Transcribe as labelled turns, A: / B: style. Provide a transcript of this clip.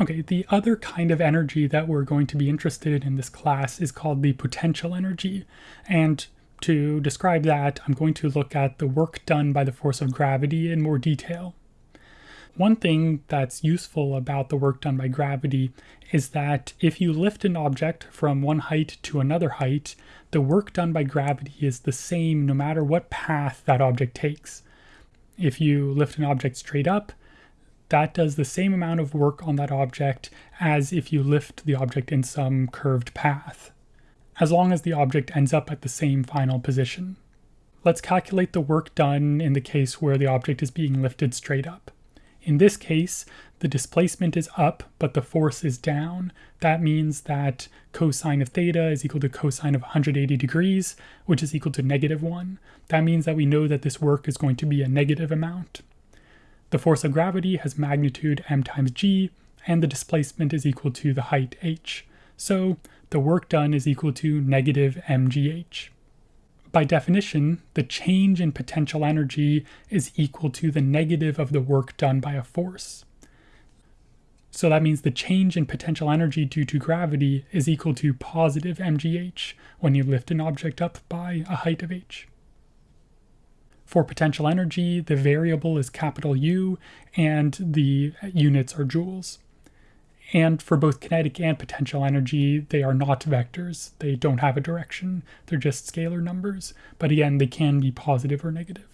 A: Okay, the other kind of energy that we're going to be interested in in this class is called the potential energy. And to describe that, I'm going to look at the work done by the force of gravity in more detail. One thing that's useful about the work done by gravity is that if you lift an object from one height to another height, the work done by gravity is the same no matter what path that object takes. If you lift an object straight up, that does the same amount of work on that object as if you lift the object in some curved path, as long as the object ends up at the same final position. Let's calculate the work done in the case where the object is being lifted straight up. In this case, the displacement is up, but the force is down. That means that cosine of theta is equal to cosine of 180 degrees, which is equal to negative 1. That means that we know that this work is going to be a negative amount. The force of gravity has magnitude m times g, and the displacement is equal to the height h. So the work done is equal to negative mgh. By definition, the change in potential energy is equal to the negative of the work done by a force. So that means the change in potential energy due to gravity is equal to positive mgh when you lift an object up by a height of h. For potential energy, the variable is capital U and the units are joules. And for both kinetic and potential energy, they are not vectors. They don't have a direction. They're just scalar numbers. But again, they can be positive or negative.